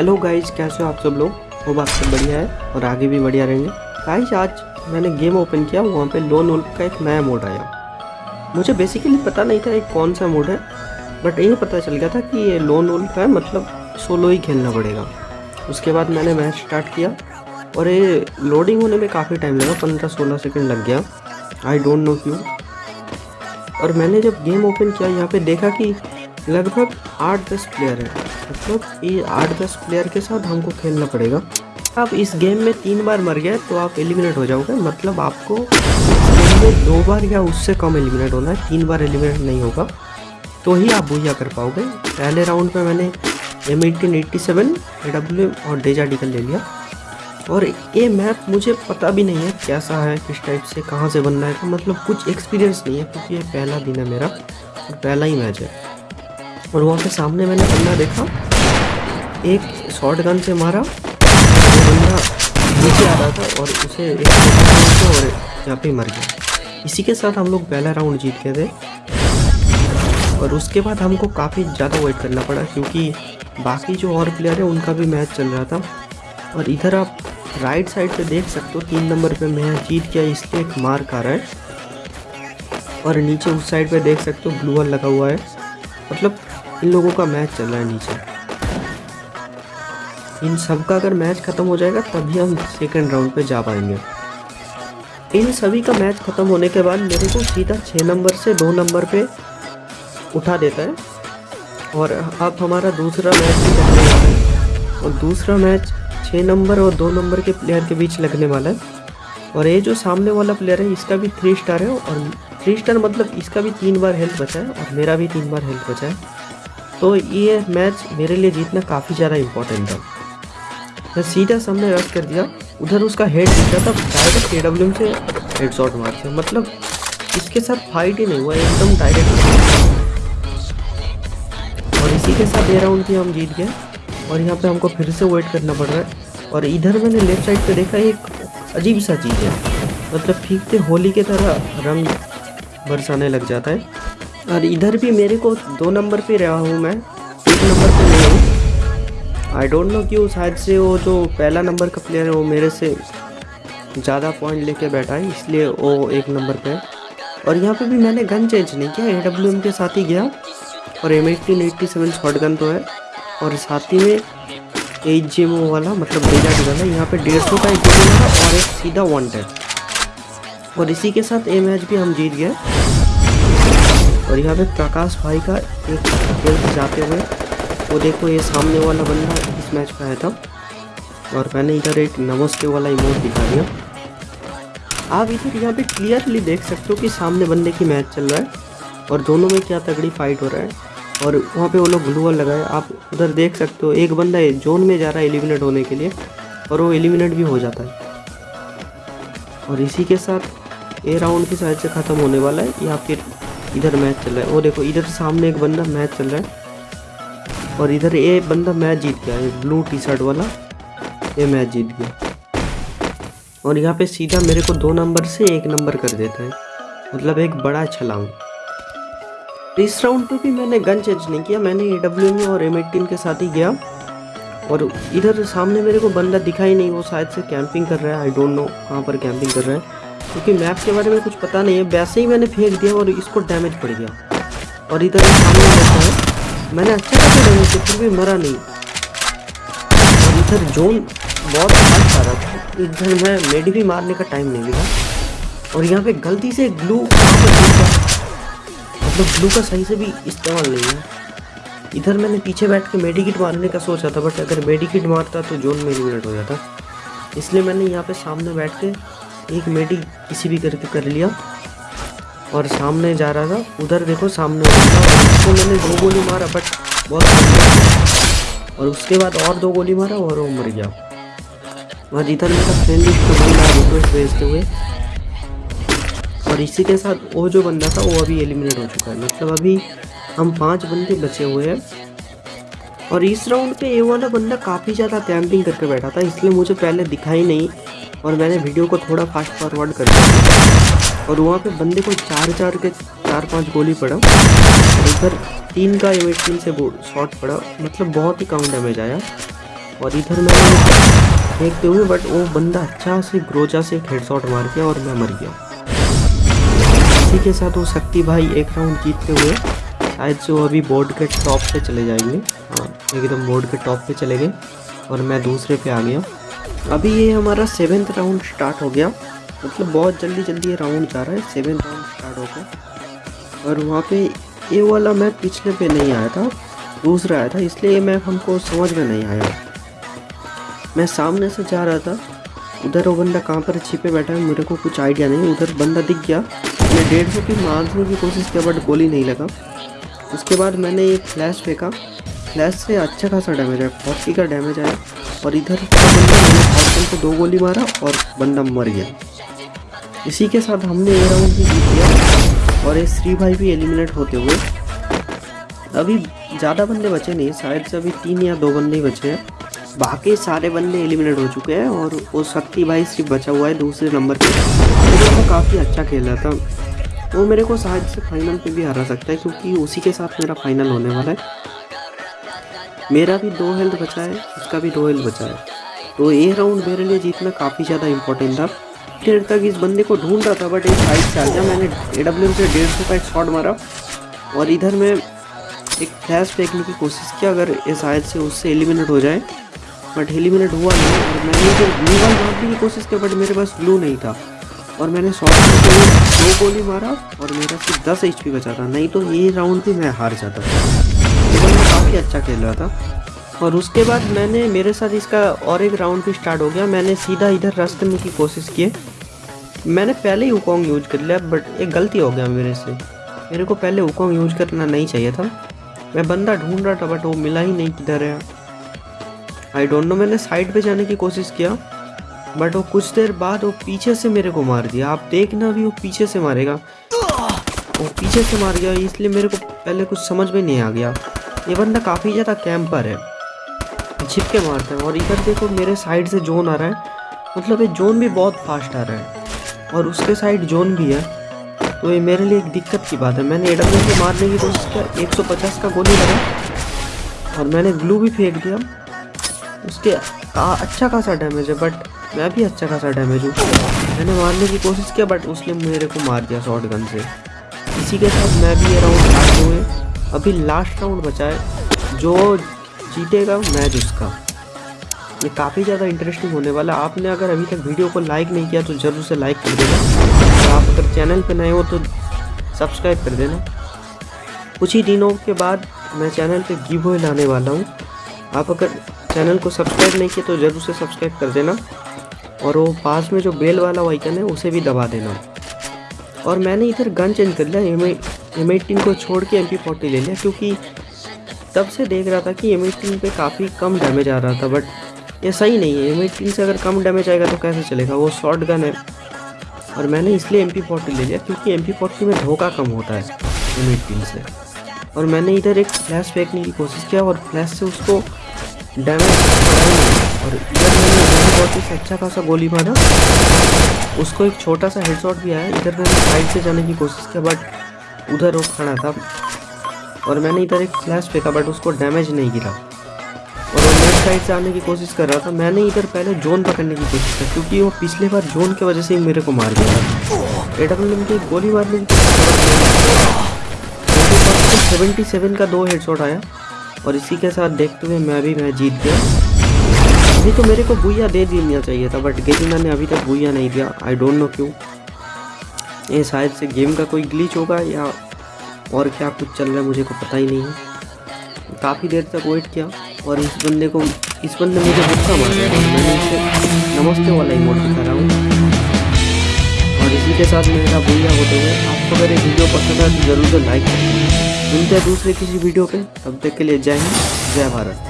Hello guys कैसे हो आप सब लोग? वो बात सब बढ़िया है और आगे भी बढ़िया रहेंगे। गाइज़ आज मैंने गेम ओपन किया, वहाँ पे लोन वुल्फ का एक नया मोड आया। मुझे बेसिकली पता नहीं था ये कौन सा मोड है बट ये पता चल गया था कि ये लोन वुल्फ है मतलब सोलो ही खेलना पड़ेगा। उसके बाद मैंने मैच स्टार्ट किया और ये लोडिंग होने में काफ़ी टाइम लगा, पंद्रह सोलह सेकेंड लग गया। आई डोंट नो क्यों। और मैंने जब गेम ओपन किया, यहाँ पे देखा कि लगभग आठ दस प्लेयर है। मतलब ये आठ दस प्लेयर के साथ हमको खेलना पड़ेगा। आप इस गेम में तीन बार मर गए तो आप एलिमिनेट हो जाओगे। मतलब आपको दो बार या उससे कम एलिमिनेट होना है, तीन बार एलिमिनेट नहीं होगा। तो ही आप बुझा कर पाओगे। पहले राउंड में मैंने M eighteen eighty seven W और डेजा डिकल ले लिया। और ये मैप मुझे पता भी नहीं है कैसा है, किस टाइप से, कहाँ से बनना है। मतलब कुछ एक्सपीरियंस नहीं है, क्योंकि ये पहला दिन है मेरा, पहला ही मैच है। और वहाँ पे सामने मैंने बंदा देखा। एक शॉर्ट गन से मारा। बंदा नीचे आ रहा था और उसे एक और यहाँ पे मर गया। इसी के साथ हम लोग पहला राउंड जीत गए थे। और उसके बाद हमको काफ़ी ज़्यादा वेट करना पड़ा क्योंकि बाकी जो और प्लेयर है, उनका भी मैच चल रहा था। और इधर आप राइट साइड पे देख सकते हो, तीन नंबर पे मैं जीत गया इसलिए एक मार्क आ रहा है और नीचे उस साइड पे देख सकते हो ब्लू ब्लूअर लगा हुआ है। मतलब इन लोगों का मैच चल रहा है नीचे। इन सब का अगर मैच ख़त्म हो जाएगा, तभी हम सेकंड राउंड पे जा पाएँगे। इन सभी का मैच ख़त्म होने के बाद मेरे को सीधा छः नंबर से दो नंबर पे उठा देता है। और अब हमारा दूसरा मैच भी वाला है। और दूसरा मैच छः नंबर और दो नंबर के प्लेयर के बीच लगने वाला है। और ये जो सामने वाला प्लेयर है, इसका भी थ्री स्टार है। और थ्री स्टार मतलब इसका भी तीन बार हेल्थ बचा है और मेरा भी तीन बार हेल्थ बचा है। तो ये मैच मेरे लिए जीतना काफ़ी ज़्यादा इम्पोर्टेंट था। मैं सीधा सामने रश कर दिया। उधर उसका हेड दिखा था। डायरेक्ट के डब्ल्यू से हेड शॉट मार दिया। मतलब इसके साथ फाइट ही नहीं हुआ। एकदम डायरेक्ट और इसी के साथ ये राउंड भी हम जीत गए। और यहाँ पे हमको फिर से वेट करना पड़ रहा है। और इधर मैंने लेफ़्ट साइड पे देखा, एक अजीब सा चीज़ है। मतलब से होली के तरह रंग बरसाने लग जाता है। और इधर भी मेरे को दो नंबर पे रहा हूँ मैं। एक नंबर पे नहीं हूँ। आई डोंट नो क्यों शायद से वो जो पहला नंबर का प्लेयर है, वो मेरे से ज़्यादा पॉइंट लेके बैठा है, इसलिए वो एक नंबर पे है। और यहाँ पे भी मैंने गन चेंज नहीं किया एम के साथ ही गया। और M eighteen eighty seven shotgun तो है। और साथ ही में एच जी एम वाला मतलब डेजा डी वाला, यहाँ पे डेढ़ सौ का एक गोली और एक सीधा वन और इसी के साथ ए मैच भी हम जीत गए। और यहाँ पे प्रकाश भाई का एक हेल्थ जाते हुए, वो देखो ये सामने वाला बंदा इस मैच का आया था। और मैंने इधर एक नमस्ते वाला इमोट दिखा दिया। आप इधर यहाँ पे क्लियरली देख सकते हो कि सामने बंदे की मैच चल रहा है और दोनों में क्या तगड़ी फाइट हो रहा है। और वहाँ पे वो लोग ग्लूअल लगाए। आप उधर देख सकते हो, एक बंदा जोन में जा रहा है एलिमिनेट होने के लिए और वो एलिमिनेट भी हो जाता है। और इसी के साथ ए राउंड की साइड से ख़त्म होने वाला है। या फिर इधर मैच चल रहा है। वो देखो, इधर सामने एक बंदा मैच चल रहा है। और इधर ये बंदा मैच जीत गया है ब्लू टी शर्ट वाला, ये मैच जीत गया। और यहाँ पे सीधा मेरे को दो नंबर से एक नंबर कर देता है। मतलब एक बड़ा छलांग। इस राउंड पे भी मैंने गन चेंज नहीं किया, मैंने ए डब्ल्यू और एम एटीन के साथ ही गया। और इधर सामने मेरे को बंदा दिखाई नहीं, वो शायद से कैंपिंग कर रहा है आई डोंट नो कहाँ पर कैंपिंग कर रहा है। क्योंकि मैप के बारे में कुछ पता नहीं है। वैसे ही मैंने फेंक दिया और इसको डैमेज पड़ गया। और इधर है मैंने अच्छा खासा डैमेज किया फिर भी मरा नहीं। और इधर जोन बहुत आ रहा था इधर मैं मेडी भी मारने का टाइम नहीं मिला। और यहाँ पे गलती से ग्लू मतलब ग्लू का सही से भी इस्तेमाल नहीं है। इधर मैंने पीछे बैठ के मेडिकिट मारने का सोचा था बट अगर मेडिकिट मारता तो जोन में एलिमिनेट हो जाता। इसलिए मैंने यहाँ पे सामने बैठ के एक मेडी किसी भी करके कर लिया। और सामने जा रहा था। उधर देखो, सामने उसको मैंने दो गोली मारा बट बहुत और उसके बाद और दो गोली मारा और वो मर गया। और इधर मेरा फ्रेंड रिक्वेस्ट भेजते हुए। और इसी के साथ वो जो बंदा था, वो अभी एलिमिनेट हो चुका है। मतलब अभी हम पाँच बंदे बचे हुए हैं। और इस राउंड पे ये वाला बंदा काफ़ी ज़्यादा कैंपिंग करके बैठा था, इसलिए मुझे पहले दिखा ही नहीं और मैंने वीडियो को थोड़ा फास्ट फॉरवर्ड कर दिया। और वहाँ पे बंदे को चार चार के चार पाँच गोली पड़ा। इधर तीन का एम तीन से शॉट पड़ा। मतलब बहुत ही कम डैमेज आया। और इधर मैंने फेंकते हुए बट वो बंदा अच्छा से ग्रोजा से एक हेडशॉट मार गया और मैं मर गया। इसी के साथ वो शक्ति भाई एक राउंड जीतते हुए शायद से वो अभी बोर्ड के टॉप पे चले जाएँगे। एकदम बोर्ड के टॉप पे चले गए और मैं दूसरे पे आ गया। अभी ये हमारा सेवेंथ राउंड स्टार्ट हो गया। मतलब बहुत जल्दी जल्दी ये राउंड जा रहा है सेवेंथ राउंड स्टार्ट हो गया। और वहाँ पे ये वाला मैप पिछले पे नहीं आया था, दूसरा आया था, इसलिए ये मैप हमको समझ में नहीं आया। मैं सामने से जा रहा था, उधर वो बंदा कहाँ पर छिपे बैठा है, मेरे को कुछ आइडिया नहीं उधर बंदा दिख गया। मैं डेढ़ सौ की मारने की कोशिश किया बट गोली नहीं लगा। उसके बाद मैंने एक फ्लैश फेंका फ्लैश से अच्छा खासा डैमेज आया फोर्टी का डैमेज आया और इधर मैंने को दो गोली मारा और बंदा मर गया। इसी के साथ हमने ये राउंड भी जीत लिया और ये श्री भाई भी एलिमिनेट होते हुए। अभी ज़्यादा बंदे बचे नहीं, शायद से अभी तीन या दो बंदे ही बचे हैं। बाकी सारे बंदे एलिमिनेट हो चुके हैं और वो शक्ति भाई सिर्फ़ बचा हुआ है दूसरे नंबर पे। वो काफ़ी अच्छा खेल था। वो मेरे को शायद से फाइनल पे भी हरा सकता है क्योंकि उसी के साथ मेरा फाइनल होने वाला है। मेरा भी दो हेल्थ बचा है, उसका भी दो हेल्थ बचा है। तो ये राउंड मेरे लिए जीतना काफ़ी ज़्यादा इंपॉर्टेंट था। देर तक इस बंदे को ढूंढ रहा था बट एक साइड से आ गया। मैंने ए डब्ल्यू से डेढ़ सौ का एक शॉट मारा। और इधर मैं एक फ्लैश फेंकने की कोशिश की, अगर ये शायद से उससे एलिमिनेट हो जाए। बट एलिमिनेट हुआ नहीं, और मैंने जो ब्लू वाल मारने की कोशिश की बट मेरे पास ब्लू नहीं था। और मैंने शॉर्ट दो गोली मारा, और मेरा सिर्फ़ दस एच बचा था। नहीं तो ये राउंड भी मैं हार जाता। काफ़ी अच्छा खेल रहा था। और उसके बाद मैंने, मेरे साथ इसका और एक राउंड भी स्टार्ट हो गया। मैंने सीधा इधर रश करने की कोशिश की। मैंने पहले ही उकोंग यूज़ कर लिया बट एक गलती हो गया मेरे से। मेरे को पहले उकोंग यूज़ करना नहीं चाहिए था। मैं बंदा ढूंढ रहा था बट वो मिला ही नहीं किधर है। आई डोंट नो मैंने साइड पे जाने की कोशिश किया। बट वो कुछ देर बाद वो पीछे से मेरे को मार दिया। आप देखना भी वो पीछे से मारेगा। वो पीछे से मार गया, इसलिए मेरे को पहले कुछ समझ में नहीं आ गया। ये बंदा काफ़ी ज़्यादा कैंपर है। छिप के मारता है और इधर देखो मेरे साइड से जोन आ रहा है। मतलब ये जोन भी बहुत फास्ट आ रहा है और उसके साइड जोन भी है। तो ये मेरे लिए एक दिक्कत की बात है। मैंने एडब्ल्यू से मारने की कोशिश किया 150 का गोली लगा और मैंने ग्लू भी फेंक दिया। उसके आ, अच्छा खासा डैमेज है बट मैं भी अच्छा खासा डैमेज हूँ। मैंने मारने की कोशिश किया बट उसने मेरे को मार दिया शॉर्ट गन से। इसी के साथ मैं भी ये राउंड हुए। अभी लास्ट राउंड बचा है। जो जीतेगा मैच उसका। ये काफ़ी ज़्यादा इंटरेस्टिंग होने वाला आपने अगर अभी तक वीडियो को लाइक नहीं किया तो ज़रूर से लाइक कर देना। आप अगर चैनल पर नए हो तो सब्सक्राइब कर देना। कुछ ही दिनों के बाद मैं चैनल पे गिव लाने वाला हूँ। आप अगर चैनल को सब्सक्राइब नहीं किया तो ज़रूर से सब्सक्राइब कर देना। और वो पास में जो बेल वाला वाइकन है, उसे भी दबा देना। और मैंने इधर गन चेंज कर लिया एम एम को छोड़ के एम पी ले लिया, क्योंकि तब से देख रहा था कि एम पे काफ़ी कम डैमेज आ रहा था बट ये सही नहीं है। एम से अगर कम डैमेज आएगा तो कैसे चलेगा? वो शॉर्ट गन है। और मैंने इसलिए एम पी ले लिया क्योंकि एम पी में धोखा कम होता है एम से। और मैंने इधर एक फ्लैश फेंकने की कोशिश किया और फ्लैश से उसको डैमेज और इधर मैंने फोर्टी से अच्छा खासा गोली मारा। उसको एक छोटा सा हेडशॉट भी आया। इधर मैंने साइड से जाने की कोशिश किया बट उधर वो खड़ा था। और मैंने इधर एक फ्लैश फेंका बट उसको डैमेज नहीं गिरा और वो लेफ़्ट साइड से आने की कोशिश कर रहा था। मैंने इधर पहले जोन पकड़ने की कोशिश की क्योंकि वो पिछले बार जोन की वजह से ही मेरे को मार दिया था। एडब्ल्यू की गोली मारने की सेवेंटी सेवन का दो हेडशॉट आया। और इसी के साथ देखते हुए मैं भी मैं जीत गया। अभी तो मेरे को बुया दे देना चाहिए था बट गेमिंग मैंने अभी तक बुया नहीं दिया। आई डोंट नो क्यों। ये शायद से गेम का कोई ग्लिच होगा या और क्या कुछ चल रहा है मुझे को पता ही नहीं है। काफ़ी देर तक वेट किया और इस बंदे को, इस बंदे मुझे भूखा मार मैंने इसे नमस्ते वाला इमोट दिखा रहा हूँ। और इसी के साथ मेरा बुया होते हुए आपको अगर ये वीडियो पसंद आए तो ज़रूर से लाइक करें। मिलते हैं दूसरे किसी वीडियो पे। तब तक के लिए जय हिंद, जय भारत।